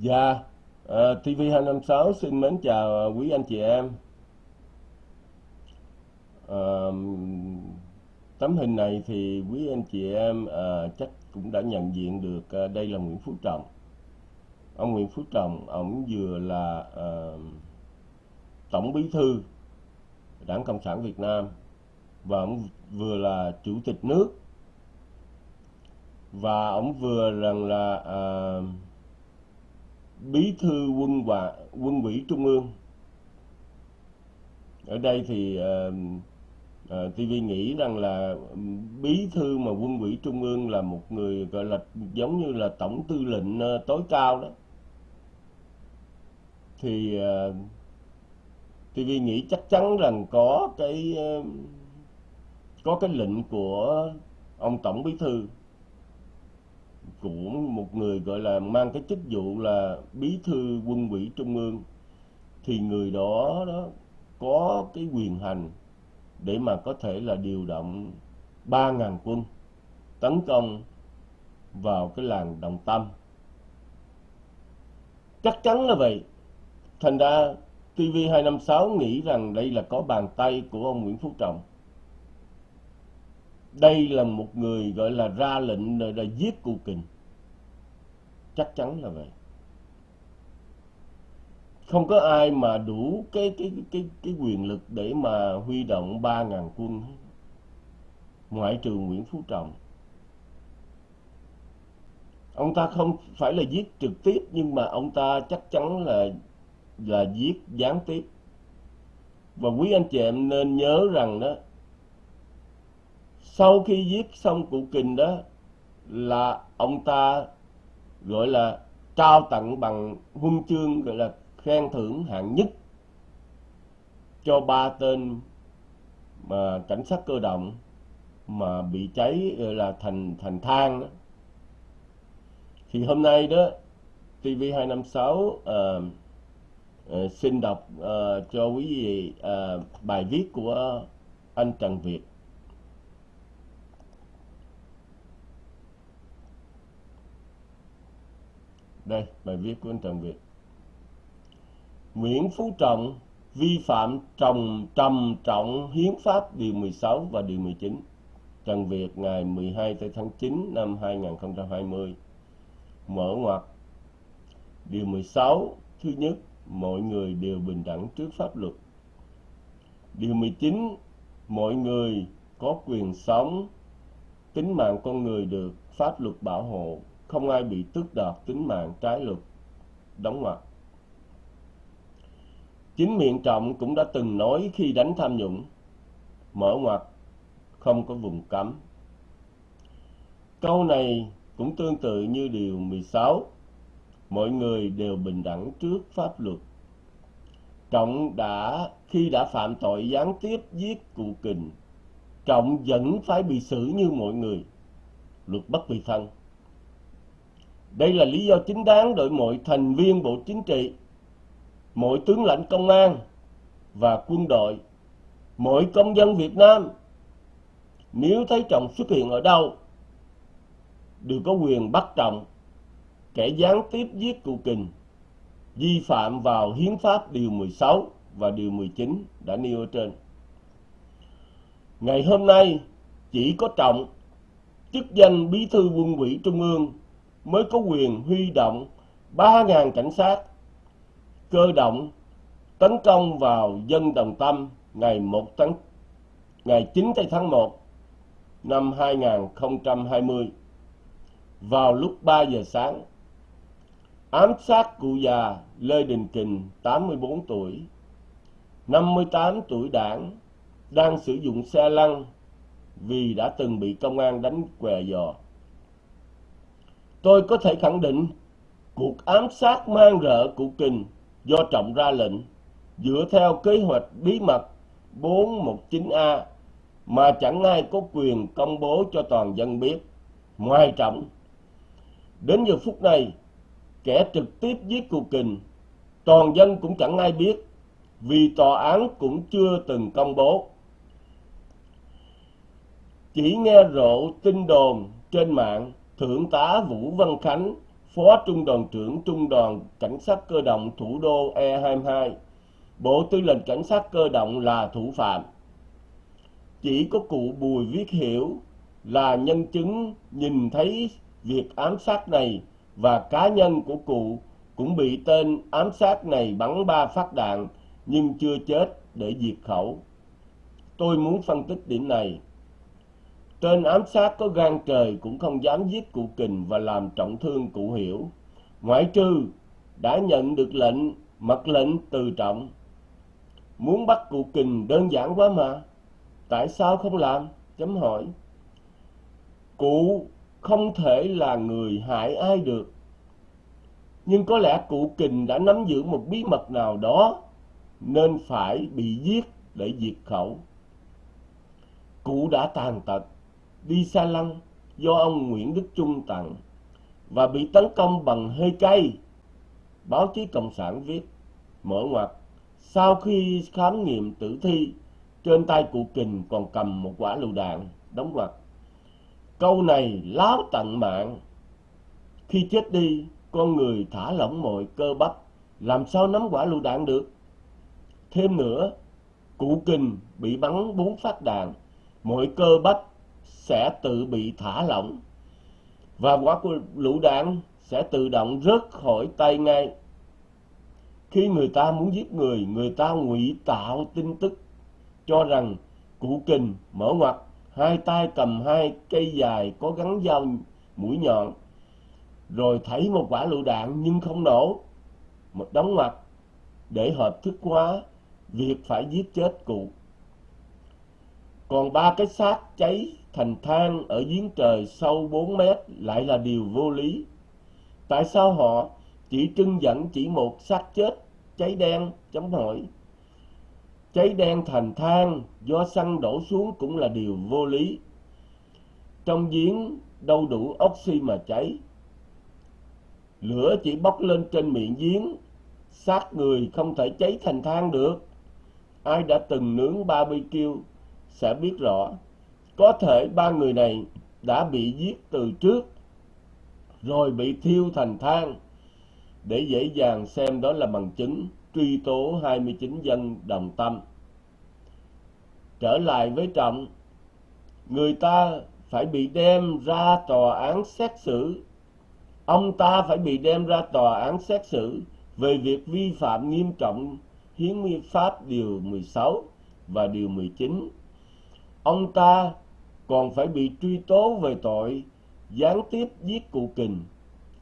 Dạ, ờ, uh, TV256 xin mến chào ờ, quý anh chị em. Uh, tấm hình này thì quý anh chị em uh, chắc cũng đã nhận diện được uh, đây là Nguyễn Phú Trọng. Ông Nguyễn Phú Trọng, ông vừa là uh, Tổng Bí Thư Đảng Cộng sản Việt Nam và ông vừa là Chủ tịch nước và ông vừa rằng là uh, bí thư quân và quân ủy trung ương. Ở đây thì uh, uh, TV nghĩ rằng là ừ, bí thư mà quân ủy trung ương là một người gọi là giống như là tổng tư lệnh uh, tối cao đó. Thì uh, TV nghĩ chắc chắn rằng có cái uh, có cái lệnh của ông tổng bí thư của một người gọi là mang cái chức vụ là bí thư quân ủy trung ương, thì người đó đó có cái quyền hành để mà có thể là điều động 3.000 quân tấn công vào cái làng Đồng Tâm. Chắc chắn là vậy. Thành ra TV256 nghĩ rằng đây là có bàn tay của ông Nguyễn Phú Trọng đây là một người gọi là ra lệnh rồi là giết cụ kình. Chắc chắn là vậy. Không có ai mà đủ cái cái cái cái quyền lực để mà huy động ba ngàn quân ngoại trừ Nguyễn Phú Trọng. Ông ta không phải là giết trực tiếp, nhưng mà ông ta chắc chắn là là giết gián tiếp. Và quý anh chị em nên nhớ rằng đó sau khi giết xong cụ kình đó là ông ta gọi là trao tặng bằng huân chương gọi là khen thưởng hạng nhất cho ba tên mà cảnh sát cơ động mà bị cháy gọi là thành thành than đó. thì hôm nay đó TV256 uh, uh, xin đọc uh, cho quý vị uh, bài viết của anh Trần Việt Đây, bài viết của anh Trần Việt. Nguyễn Phú Trọng vi phạm trồng trầm trọng hiến pháp điều 16 và điều 19. Trần Việt ngày 12 tháng 9 năm 2020. Mở ngoặt. Điều 16 thứ nhất, mọi người đều bình đẳng trước pháp luật. Điều 19, mọi người có quyền sống, tính mạng con người được pháp luật bảo hộ không ai bị tước đoạt tính mạng trái luật. Đóng ngoặc. Chính miệng trọng cũng đã từng nói khi đánh tham nhũng. Mở ngoặc, không có vùng cấm. Câu này cũng tương tự như điều 16 mọi người đều bình đẳng trước pháp luật. Trọng đã, khi đã phạm tội gián tiếp giết cụ kình, trọng vẫn phải bị xử như mọi người. Luật bất vì thân đây là lý do chính đáng đội mọi thành viên Bộ Chính trị, mỗi tướng lãnh công an và quân đội, mỗi công dân Việt Nam nếu thấy chồng xuất hiện ở đâu đều có quyền bắt trọng kẻ gián tiếp giết cụ kình vi phạm vào hiến pháp điều 16 và điều 19 đã nêu ở trên. Ngày hôm nay chỉ có trọng chức danh bí thư quân ủy trung ương mới có quyền huy động 3.000 cảnh sát cơ động tấn công vào dân Đồng Tâm ngày 1 tháng, ngày 9 tháng 1 năm 2020 vào lúc 3 giờ sáng, ám sát cụ già Lê Đình Kình 84 tuổi 58 tuổi đảng, đang sử dụng xe lăn vì đã từng bị công an đánh què giò tôi có thể khẳng định cuộc ám sát mang rợ của Kình do Trọng ra lệnh dựa theo kế hoạch bí mật 419A mà chẳng ai có quyền công bố cho toàn dân biết. Ngoài Trọng, đến giờ phút này, kẻ trực tiếp giết cụ Kình, toàn dân cũng chẳng ai biết vì tòa án cũng chưa từng công bố. Chỉ nghe rộ tin đồn trên mạng Thượng tá Vũ Văn Khánh, Phó Trung đoàn trưởng Trung đoàn Cảnh sát cơ động thủ đô E22. Bộ Tư lệnh Cảnh sát cơ động là thủ phạm. Chỉ có cụ Bùi Viết Hiểu là nhân chứng nhìn thấy việc ám sát này và cá nhân của cụ cũng bị tên ám sát này bắn ba phát đạn nhưng chưa chết để diệt khẩu. Tôi muốn phân tích điểm này. Tên ám sát có gan trời cũng không dám giết cụ Kình và làm trọng thương cụ Hiểu. Ngoại trừ đã nhận được lệnh, mật lệnh từ trọng. Muốn bắt cụ Kình đơn giản quá mà. Tại sao không làm? Chấm hỏi. Cụ không thể là người hại ai được. Nhưng có lẽ cụ Kình đã nắm giữ một bí mật nào đó nên phải bị giết để diệt khẩu. Cụ đã tàn tật, đi xa lăng do ông Nguyễn Đức Trung tặng và bị tấn công bằng hơi cay. Báo chí Cộng sản viết, mở ngoặt, sau khi khám nghiệm tử thi, trên tay cụ Kình còn cầm một quả lựu đạn, đóng ngoặt. Câu này láo tận mạng. Khi chết đi, con người thả lỏng mọi cơ bắp, làm sao nắm quả lựu đạn được? Thêm nữa, cụ kình bị bắn bốn phát đạn, mọi cơ bắp sẽ tự bị thả lỏng và quả lựu đạn sẽ tự động rớt khỏi tay ngay. Khi người ta muốn giết người, người ta ngụy tạo tin tức cho rằng cụ kình mở ngoặt hai tay cầm hai cây dài có gắn dao mũi nhọn rồi thấy một quả lựu đạn nhưng không nổ một đóng ngoặt để hợp thức hóa việc phải giết chết cụ còn ba cái xác cháy thành than ở giếng trời sâu 4 mét lại là điều vô lý. Tại sao họ chỉ trưng dẫn chỉ một xác chết, cháy đen chấm hỏi cháy đen thành than do xăng đổ xuống cũng là điều vô lý. Trong giếng đâu đủ oxy mà cháy. Lửa chỉ bốc lên trên miệng giếng, xác người không thể cháy thành than được. Ai đã từng nướng barbecue sẽ biết rõ có thể ba người này đã bị giết từ trước rồi bị thiêu thành than để dễ dàng xem đó là bằng chứng truy tố 29 dân đồng tâm. Trở lại với Trọng, người ta phải bị đem ra tòa án xét xử. Ông ta phải bị đem ra tòa án xét xử về việc vi phạm nghiêm trọng Hiến Pháp Điều 16 và Điều 19. Ông ta còn phải bị truy tố về tội gián tiếp giết cụ kình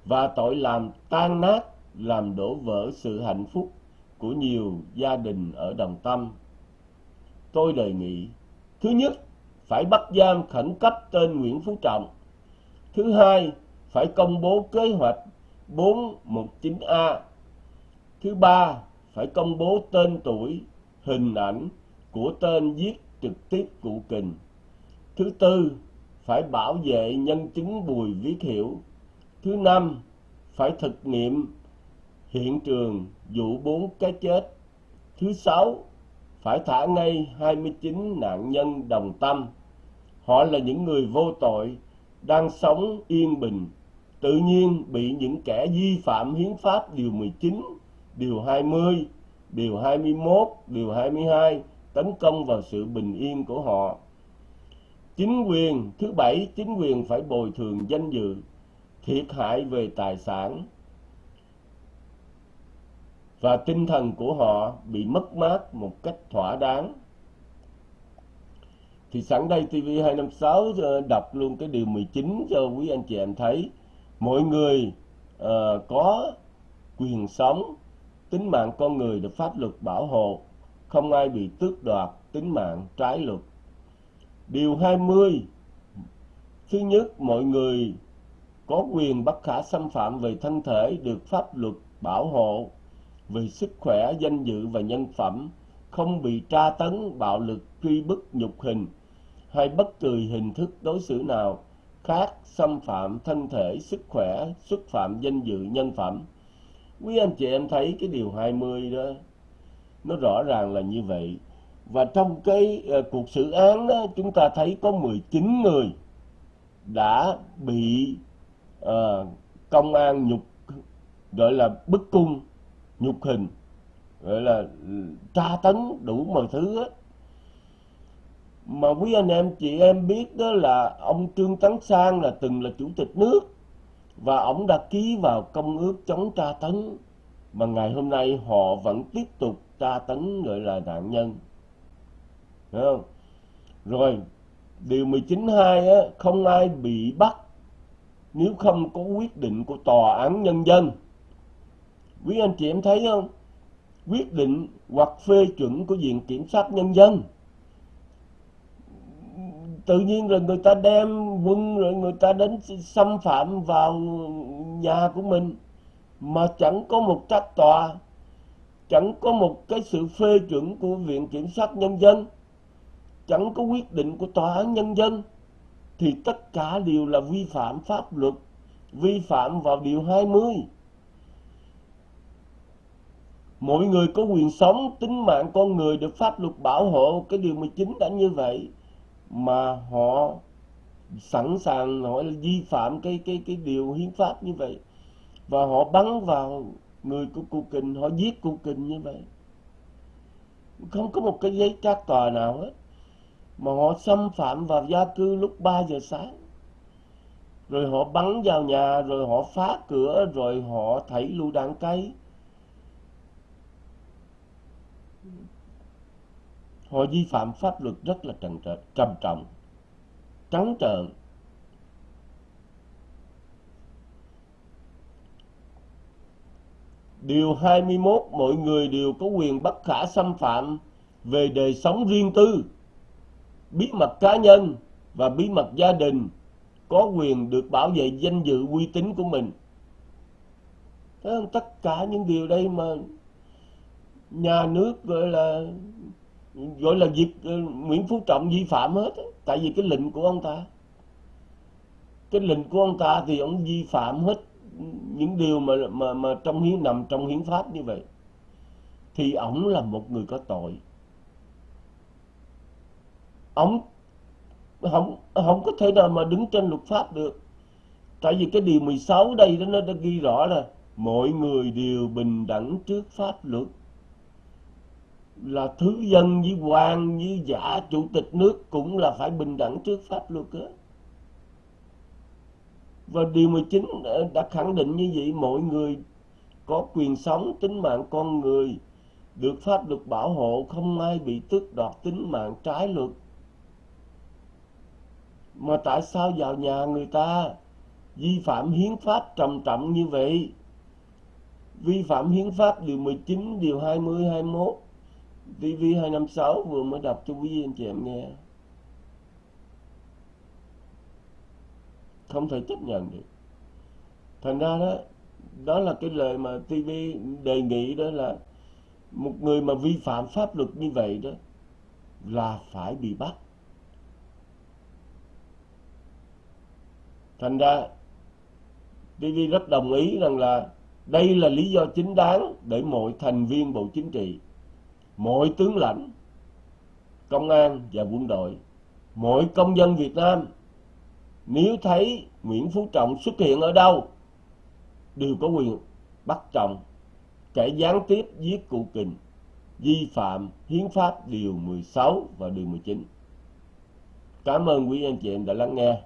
và tội làm tan nát, làm đổ vỡ sự hạnh phúc của nhiều gia đình ở Đồng Tâm. Tôi đề nghị, thứ nhất, phải bắt giam khẩn cấp tên Nguyễn Phú Trọng. Thứ hai, phải công bố kế hoạch 419A. Thứ ba, phải công bố tên tuổi, hình ảnh của tên giết trực tiếp cụ kình. Thứ tư, phải bảo vệ nhân chứng Bùi Viết Hiểu. Thứ năm, phải thực nghiệm hiện trường vụ bốn cái chết. Thứ sáu, phải thả ngay 29 nạn nhân đồng tâm. Họ là những người vô tội, đang sống yên bình, tự nhiên bị những kẻ vi phạm hiến pháp điều 19, điều 20, điều 21, điều 22 tấn công vào sự bình yên của họ. Chính quyền, thứ bảy, chính quyền phải bồi thường danh dự, thiệt hại về tài sản, và tinh thần của họ bị mất mát một cách thỏa đáng. Thì sẵn đây TV256 ờ, đọc luôn cái điều 19 cho quý anh chị em thấy. Mọi người uh, có quyền sống, tính mạng con người được pháp luật bảo hộ, không ai bị tước đoạt tính mạng trái luật. Điều 20 Thứ nhất, mọi người có quyền bất khả xâm phạm về thân thể được pháp luật bảo hộ về sức khỏe, danh dự và nhân phẩm, không bị tra tấn, bạo lực, truy bức, nhục hình hay bất kỳ hình thức đối xử nào khác xâm phạm thân thể, sức khỏe, xúc phạm danh dự, nhân phẩm. Quý anh chị em thấy cái điều 20 đó, nó rõ ràng là như vậy. Và trong cái uh, cuộc xử án đó, chúng ta thấy có 19 người đã bị uh, công an nhục gọi là bức cung nhục hình gọi là ừ, tra tấn đủ mọi thứ hết. Mà quý anh em chị em biết đó là ông Trương Tấn Sang là từng là chủ tịch nước và ông đã ký vào công ước chống tra tấn. Mà ngày hôm nay họ vẫn tiếp tục tra tấn gọi là nạn nhân. Thấy không? rồi điều 19.2 á, không ai bị bắt nếu không có quyết định của tòa án nhân dân. Quý anh chị em thấy không? Quyết định hoặc phê chuẩn của viện kiểm sát nhân dân. Tự nhiên rồi người ta đem quân rồi người ta đến xâm phạm vào nhà của mình. Mà chẳng có một trách tòa chẳng có một cái sự phê chuẩn của viện kiểm sát nhân dân chẳng có quyết định của tòa án nhân dân, thì tất cả đều là vi phạm pháp luật, vi phạm vào điều 20 mỗi người có quyền sống, tính mạng con người được pháp luật bảo hộ. Cái điều 19 đã như vậy, mà họ sẵn sàng họ vi phạm cái cái cái điều hiến pháp như vậy. Và họ bắn vào người của cụ kình, họ giết cụ kình như vậy. Không có một cái giấy trác tòa nào hết mà họ xâm phạm vào gia cư lúc 3 giờ sáng. Rồi họ bắn vào nhà rồi họ phá cửa rồi họ thảy lưu đạn cây. Họ vi phạm pháp luật rất là trầm trầm trọng trắng trợn. Điều 21 mọi người đều có quyền bất khả xâm phạm về đời sống riêng tư, bí mật cá nhân và bí mật gia đình có quyền được bảo vệ danh dự uy tín của mình. Thấy không? Tất cả những điều đây mà nhà nước gọi là gọi là việc ờ, Nguyễn Phú Trọng vi phạm hết tại vì cái lệnh của ông ta cái lệnh của ông ta thì ông vi phạm hết những điều mà mà mà trong hiến, nằm trong hiến pháp như vậy thì ổng là một người có tội ông không không có thể nào mà đứng trên luật pháp được tại vì cái điều 16 đây đó, nó đã ghi rõ là mọi người đều bình đẳng trước pháp luật là thứ dân với quan với giả, chủ tịch nước cũng là phải bình đẳng trước pháp luật đó. Và điều 19 đã khẳng định như vậy, mọi người có quyền sống tính mạng con người, được pháp luật bảo hộ, không ai bị tước đoạt tính mạng trái luật. Mà tại sao vào nhà người ta vi phạm hiến pháp trầm trọng như vậy? Vi phạm hiến pháp điều 19, điều 20, 21 TV256 vừa mới đọc cho quý vị anh chị em nghe. Không thể chấp nhận được. Thành ra đó đó là cái lời mà TV đề nghị đó là một người mà vi phạm pháp luật như vậy đó là phải bị bắt. Thành ra TV rất đồng ý rằng là đây là lý do chính đáng để mọi thành viên Bộ Chính trị, mọi tướng lãnh, công an và quân đội, mọi công dân Việt Nam, nếu thấy Nguyễn Phú Trọng xuất hiện ở đâu, đều có quyền bắt chồng kẻ gián tiếp giết cụ kình, vi phạm hiến pháp điều 16 và điều 19 cảm ơn quý anh chị em đã lắng nghe.